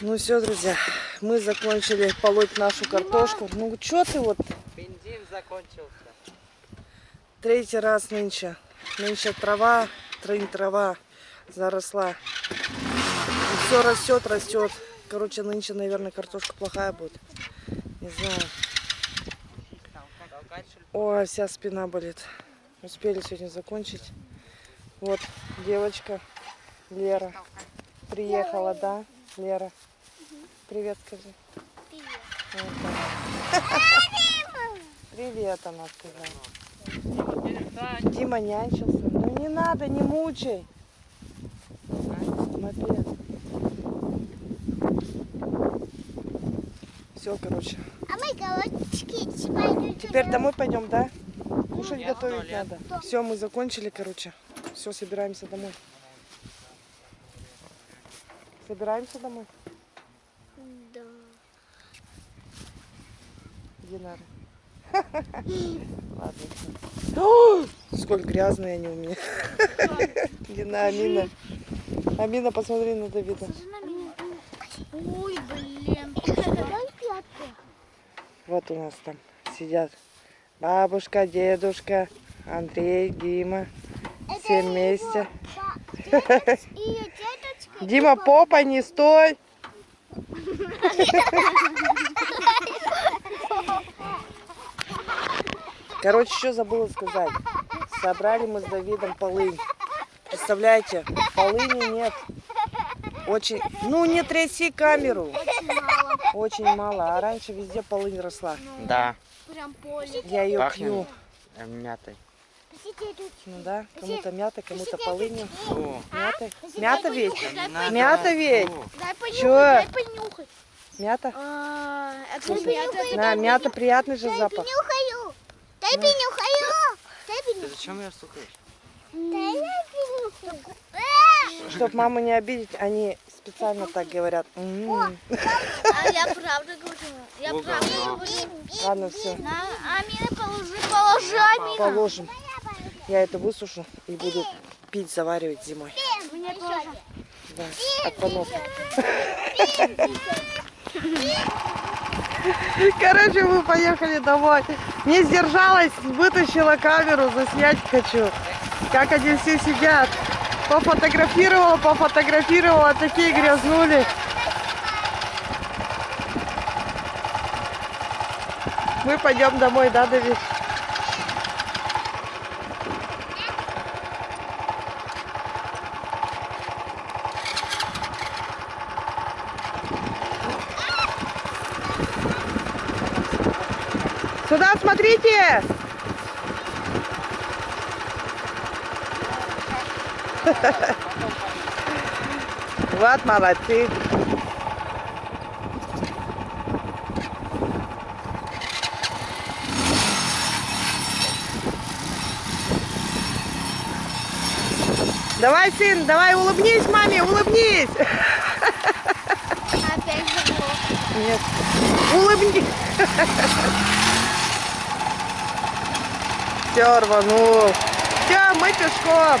Ну все, друзья, мы закончили полоть нашу картошку. Ну что ты вот Бензин закончился. третий раз нынче. Нынче трава, трынь трава заросла. все растет, растет. Короче, нынче, наверное, картошка плохая будет. Не знаю. Ой, вся спина болит. Успели сегодня закончить. Вот девочка Лера приехала, да, Лера? Привет, скажи. Вот так. Привет, она сказала. Дима нянчился. Ну не надо, не мучай. Мопед. Все, короче. А мы пойдем. Теперь домой пойдем, да? Кушать готовить надо. Все, мы закончили, короче. Все, собираемся домой. Собираемся домой? Да. Динара. Ладно. Сколько грязные они у меня. Дина, Амина. Амина, посмотри на Давида. Ой, блин. Вот у нас там сидят бабушка, дедушка, Андрей, Дима. Все вместе. Дима, попа, не стой. Короче, что забыла сказать. Собрали мы с Давидом полынь. Представляете, полыни нет. Очень, ну не тряси камеру. Очень мало. А раньше везде полынь росла. Да, Прям поле. Я ее Пахнет. пью. э, мятой. Ну да, кому-то мята, кому-то полынью. Фу. Мята. Мята ведь? Мята ведь? Дай понюхать, Чё? дай понюхать. Мята? А, это Слушай, мята. На, мята приятный же запах. Понюхаю. Дай понюхаю. Дай Ты понюхаю. зачем стукаешь? Я понюхаю. Чтоб маму не обидеть, они специально так говорят. А я правда говорю. Я Ого. правда говорю. Ладно, все, На, Амина, положи, положи, Амина. положим. Я это высушу и буду пить, заваривать зимой. Мне тоже. Да, от поноса. Короче, мы поехали домой. Не сдержалась, вытащила камеру, заснять хочу. Как они все сидят. Пофотографировала, пофотографировала, такие грязнули. Мы пойдем домой, да, Давид? Сюда смотрите! Вот молодцы. Давай, сын, давай улыбнись маме, улыбнись. Опять заблок. Нет, улыбнись. Все, рванул. Все, мы пешком.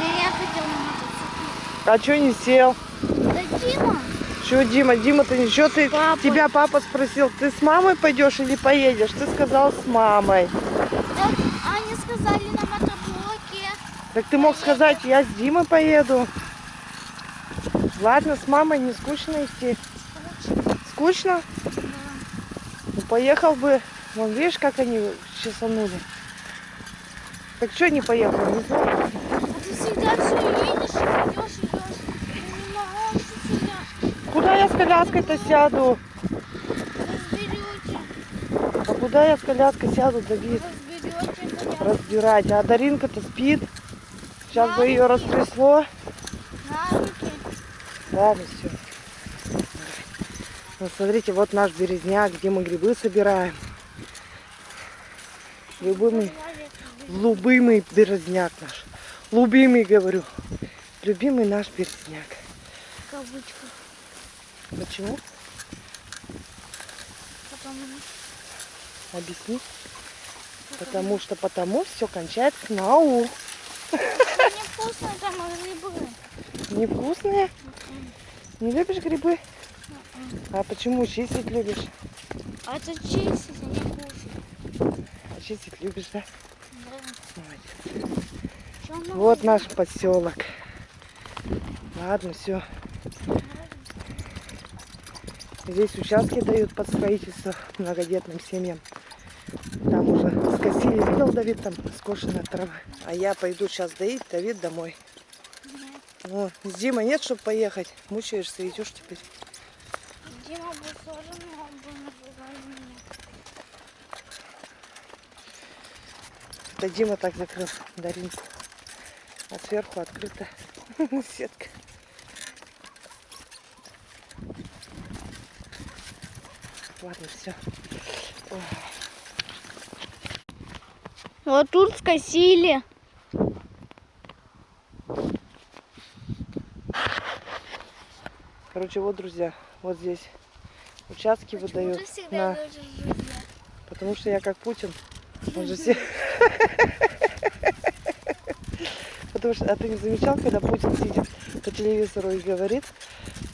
Я хотел на мотоцикле. А что не сел? Да Дима. Че, Дима, Дима, ты ничего, ты, Папа. тебя папа спросил, ты с мамой пойдешь или поедешь? Ты сказал с мамой. Да, они сказали на мотоблоке. Так ты мог сказать, я с Димой поеду. Ладно, с мамой не скучно идти. Скучно? Поехал бы. Вон, видишь, как они чесанули. Так что не поехал? Не знаю. А ты всегда все едешь, идешь, идешь. Куда я с коляской-то сяду? Разберете. А куда я с коляской сяду, Давид? Разберете. Разбирать. А Даринка-то спит. Сейчас бы ее растрясло. На руки. Ладно, все. Вот смотрите, вот наш березняк, где мы грибы собираем. Любимый, любимый березняк наш. Любимый, говорю. Любимый наш березняк. В кавычках. Почему? Потому Объясни. Потому что потому все кончается к нау. невкусно там грибы. Невкусные? Не любишь грибы? А почему чистить любишь? А это чистить, а не кушать. А чистить любишь, да? Да. Молодец. Вот наш поселок. Ладно, все. Здесь участки дают под строительство многодетным семьям. Там уже скосили, видел, Давид, там скошенная трава. А я пойду сейчас доить, Давид домой. Ну, с Димой нет, чтобы поехать. Мучаешься, идешь теперь. Дима был сложен, но он был назвал меня. Это Дима так закрыл Даринку. А сверху открыта сетка. Ладно, все. Вот тут скосили. Короче, вот, друзья, вот здесь участки выдают. на- Потому что я как Путин. Он же все... Потому что, а ты не замечал, когда Путин сидит по телевизору и говорит,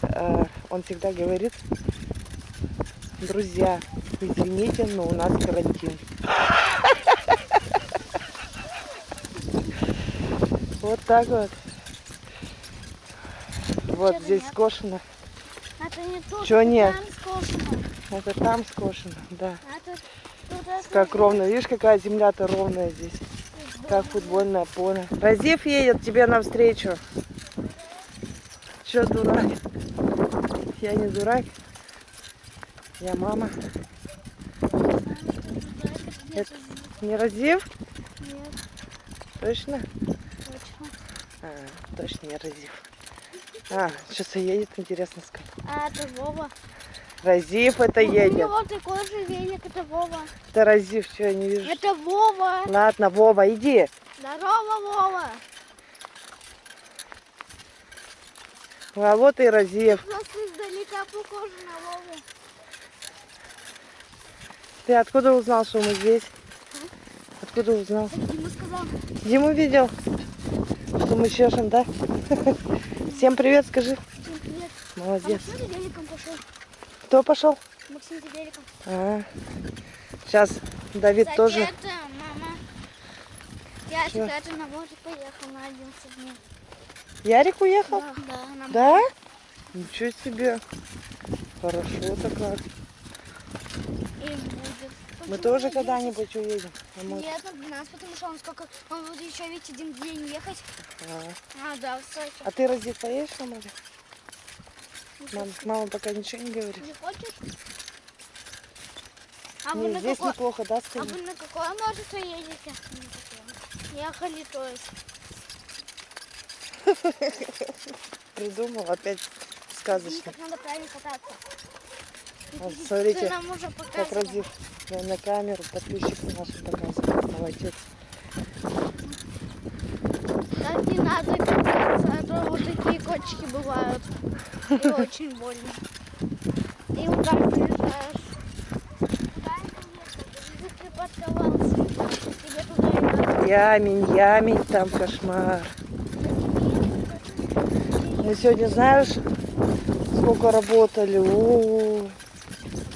э, он всегда говорит, друзья, извините, но у нас карантин. Вот так вот. Вот здесь скошено. Это не тут, это нет? там скошено. Это там скошено, да. А тут, тут это Как ровно. Видишь, какая земля-то ровная здесь. Как футбольное поле. Разив едет тебе навстречу. Че, дурак? Я не дурак. Я мама. Это не Разив? Нет, Точно? точно. А, точно не Разив. А, сейчас едет, интересно сказать. А это Вова. Разив это У едет. него такой же велик, это Вова. Это Разив, что я не вижу. Это Вова. Ладно, Вова, иди. Здорово, Вова. А вот и Разив. Просто издалека похож на Вову. Ты откуда узнал, что мы здесь? Откуда узнал? Дима сказал. Диму видел, что мы чешем, да? Всем привет, скажи. Всем привет. А Молодец. Максим за великом пошел. Кто пошел? Максим великом. А, сейчас Давид Кстати, тоже. это мама. Я Чё? кстати на море поехал на 11 дней. Ярик уехал? Да, да, на Да? Ничего себе. Хорошо-то как. И будет. Мы тоже на 11? когда-нибудь уедем. на море. Нет, на 12, потому что он сколько... Он будет еще ведь один день ехать. А. А, да, Сочи. А ты, Разив, поедешь на море? Мам, мама пока ничего не говорит. Не хочешь? А вы, Не, на здесь какой... неплохо, да, а стоит? вы на какое море едете? Ехали, то есть. Придумал опять Видите, сказочно. надо правильно кататься. Ты смотрите, как. Разив я на камеру подписчикам нашим показывает. Молодец. Так не надо кататься, а то вот такие кочки бывают. И очень больно. И так приезжаешь. Ямень, ямень, там кошмар. Мы сегодня, знаешь, сколько работали? Мы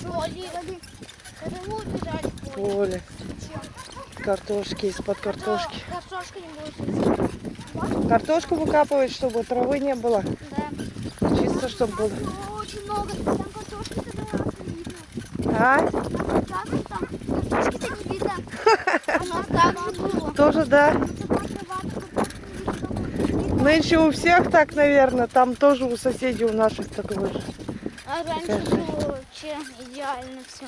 убежали в поле. Картошки из-под картошки. А то Картошка не будет. Картошку выкапывать, чтобы травы не было. Да. Чисто, чтобы было. Очень много. Там картошки-то. А? Там картошки-то было. Тоже, да. Нынче у всех так, наверное. Там тоже у соседей у наших такое же. А раньше было вообще идеально все.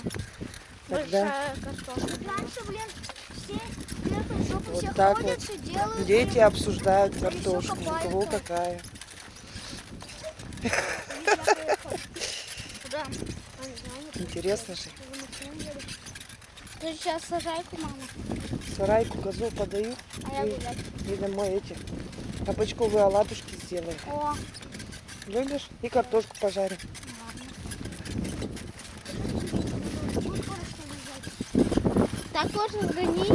Тогда- Большая картошка. Раньше, блин, все летом жопу Вот так ходят, вот. все делают. Дети обсуждают картошку. У кого какая. я? А, Интересно же. Ты сейчас сажайку, мама, Сарайку козу подаю. а я И, гулять. и домой эти кабачковые оладушки сделаю. О, Любишь? И картошку пожарим. Так можно гонись.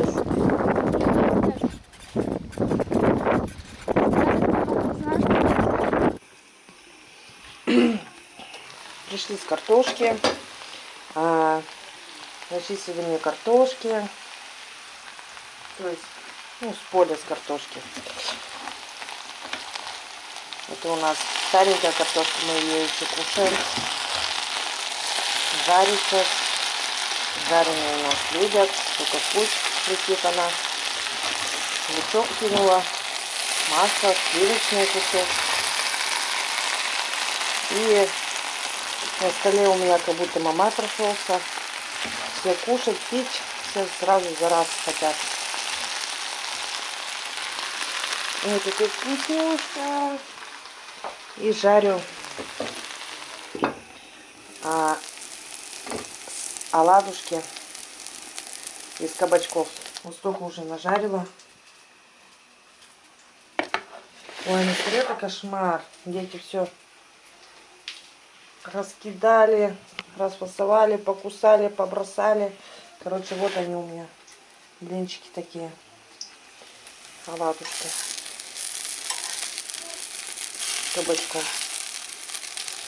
Пришли с картошки. А, зачистили картошки. То есть, ну, с поля с картошки. Это у нас старенькая картошка, мы ее еще кушаем. Жарится Жареные у нас любят. Только пусть летит она. Лучок кинула. Масло, сливочный кусок. И на столе у меня как будто мама прошелся. Все кушать, пить, все сразу за раз хотят. Ой, какой вкусняшка. И жарю а, оладушки из кабачков. Вот уже нажарила. Ой, столе это кошмар. Дети все раскидали, расфасовали, покусали, побросали. Короче, вот они у меня. Блинчики такие. Оладушки. С кабачком.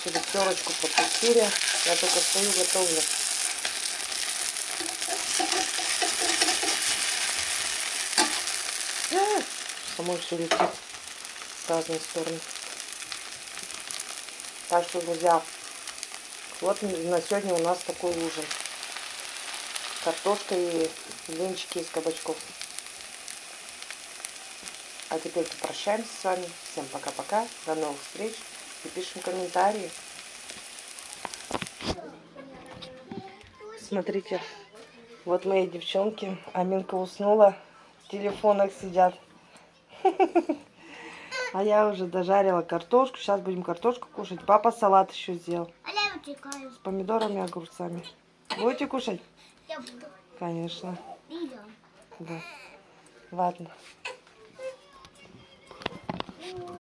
Через терочку попустили. Я только стою, готовлю. А, Самой все летит в разные стороны. Так что, друзья, вот на сегодня у нас такой ужин. Картошка и блинчики из кабачков. А теперь прощаемся с вами. Всем пока-пока. До новых встреч. И пишем комментарии. Смотрите, вот мои девчонки. Аминка уснула. В телефонах сидят. А я уже дожарила картошку. Сейчас будем картошку кушать. Папа салат еще сделал. А. С помидорами и огурцами. Будете кушать? Я буду. Конечно. Да. Ладно.